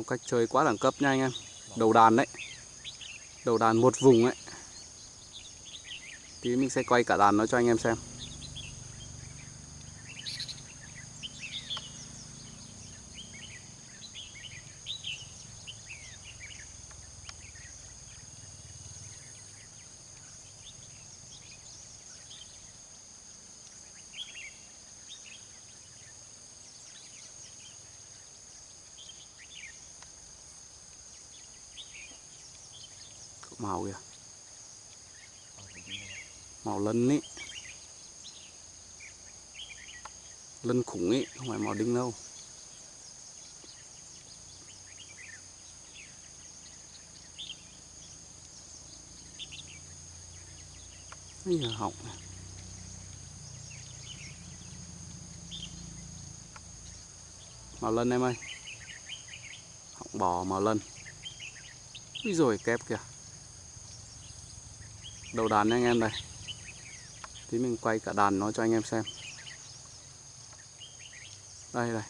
phong cách chơi quá đẳng cấp nha anh em. Đầu đàn đấy. Đầu đàn một vùng ấy. Tí mình sẽ quay cả đàn nó cho anh em xem. Màu kìa. Màu lân ấy lân khủng ấy không phải màu đinh đâu. Bây giờ họng này. màu lân em ơi. Họng bò màu lân. Úi rồi kép kìa đầu đàn nha anh em đây tí mình quay cả đàn nó cho anh em xem. Đây đây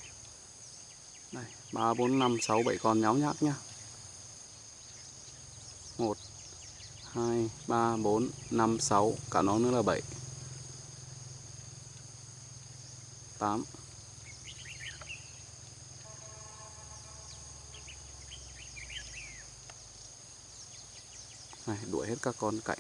đây ba, bốn, năm, sáu, bảy con nháo nhác nhá. Một, hai, ba, bốn, năm, sáu, cả nó nữa là bảy. Tám. Này, đuổi hết các con cạnh.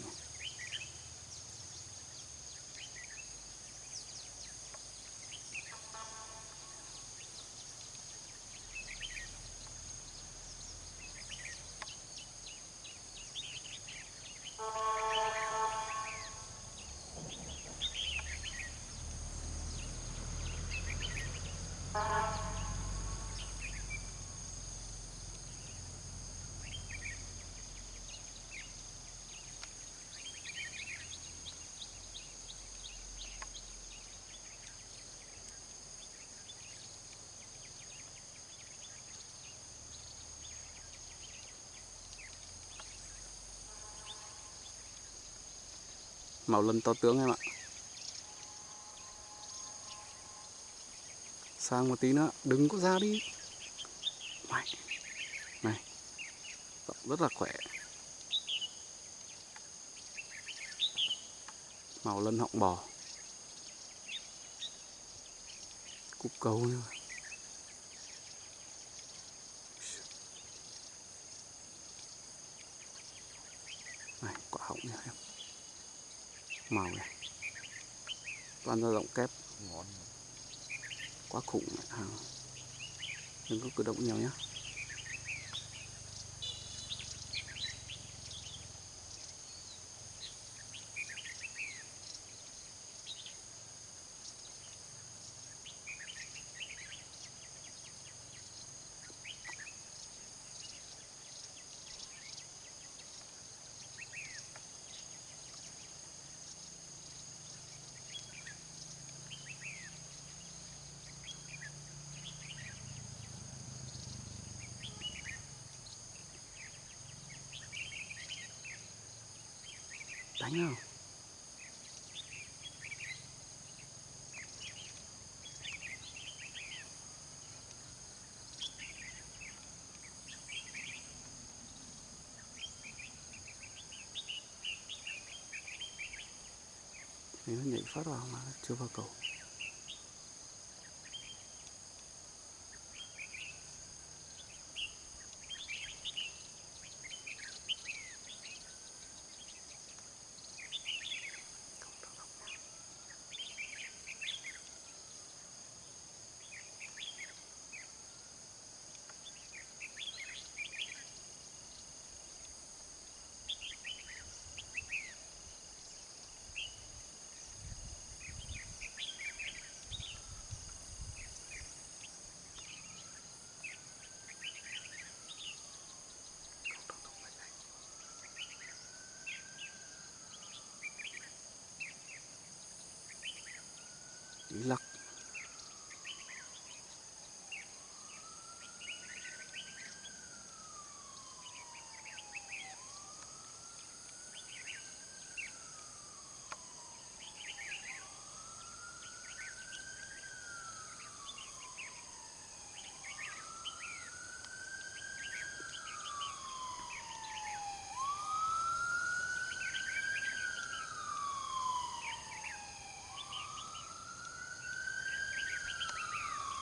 Màu lân to tướng em ạ. Sang một tí nữa đừng có ra đi. Mày này rất là khỏe. Màu lân họng bò. Cục cầu nữa này quả họng nha em màu này. Toàn ra rộng kép. Quá khủng. Hàng đừng có cử động nhiều nhé nhá nó nhảy phát vào mà chưa vào cầu.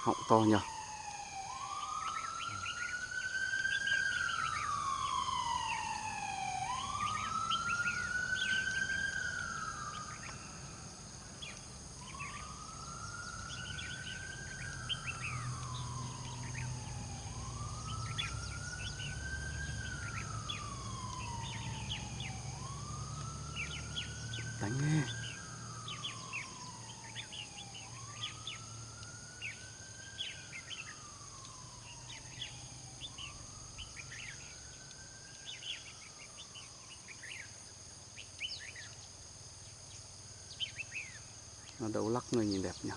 Họng to nhờ. Đánh nghe nó lắc người nhìn đẹp nhỉ?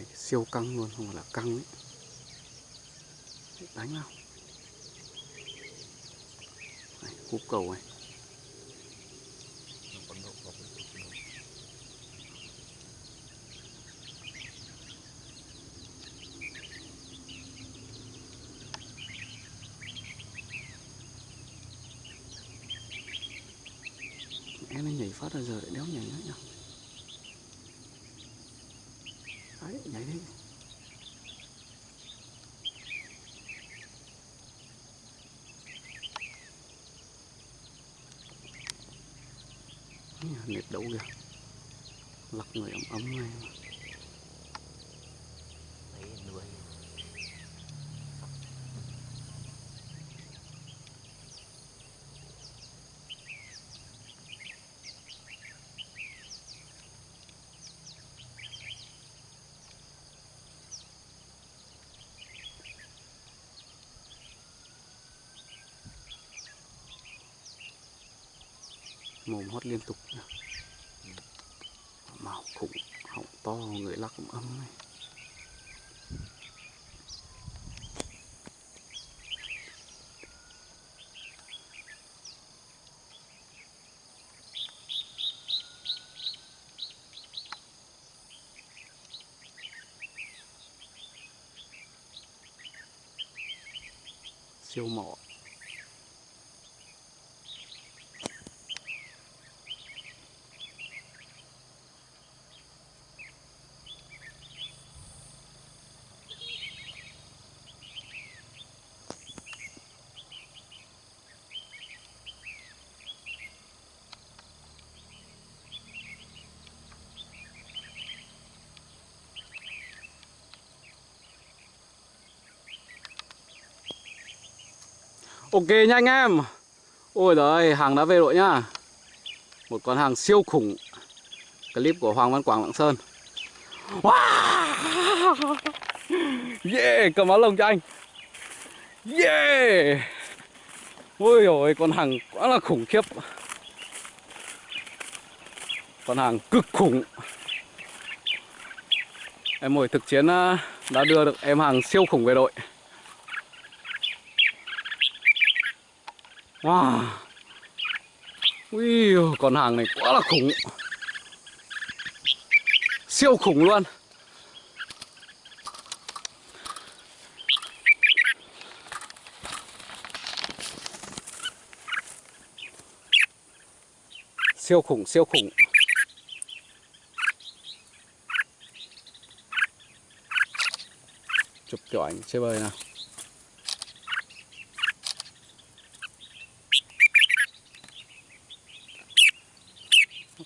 Này siêu căng luôn không phải là căng ấy. Đánh nào. Này, cúp cầu này. Em nó nhảy phát ra giờ lại đéo nhảy nữa nhỉ đấy nhảy đi Ý, nệt đấu kìa lắc người ấm ấm này mà. mồm hót liên tục nhá. họng to người lắc cũng ấm này siêu mỏ Ok nha anh em. Ôi giời hàng đã về rồi nhá. Một con hàng siêu khủng. Clip của Hoàng Văn Quảng Lạng Sơn. Wow. Yeah, Cầm áo lồng cho anh. Yeah! Ôi dồi con hàng quá là khủng khiếp. Con hàng cực khủng. Em mồi thực chiến à, đã đưa được em hàng siêu khủng về đội. Wow. Ui, con hàng này quá là khủng. Siêu khủng luôn. Siêu khủng, siêu khủng. Chụp kiểu ảnh chơi bơi nào.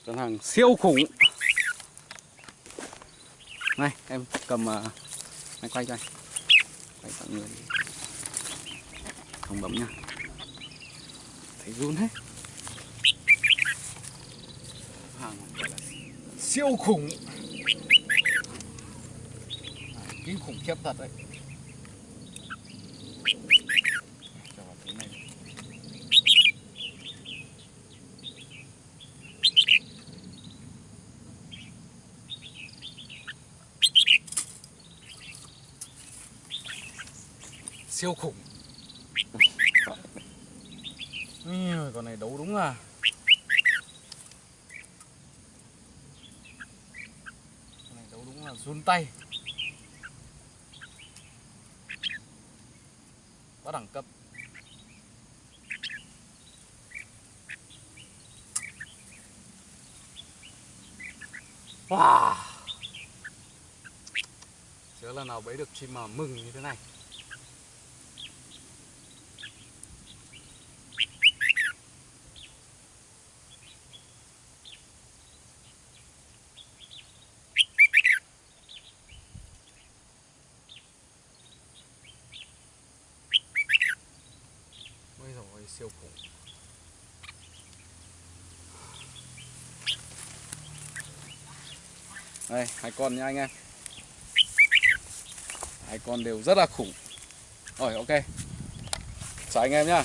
Con hàng siêu khủng. Này em cầm à, uh, anh quay cho anh. Quay mọi người. Không bấm nha thấy run hết. Hàng siêu khủng. Kinh khủng khiếp thật đấy. Siêu khủng. Ui, con này đấu đúng à? Con này đấu đúng là run tay. Quá đẳng cấp. Wow. Chưa lần nào bấy được chim mà mừng như thế này Ôi dồi ôi, siêu khủng Đây, hai con nha anh em. Hai con đều rất là khủng. Rồi, ok. Chào anh em nhá.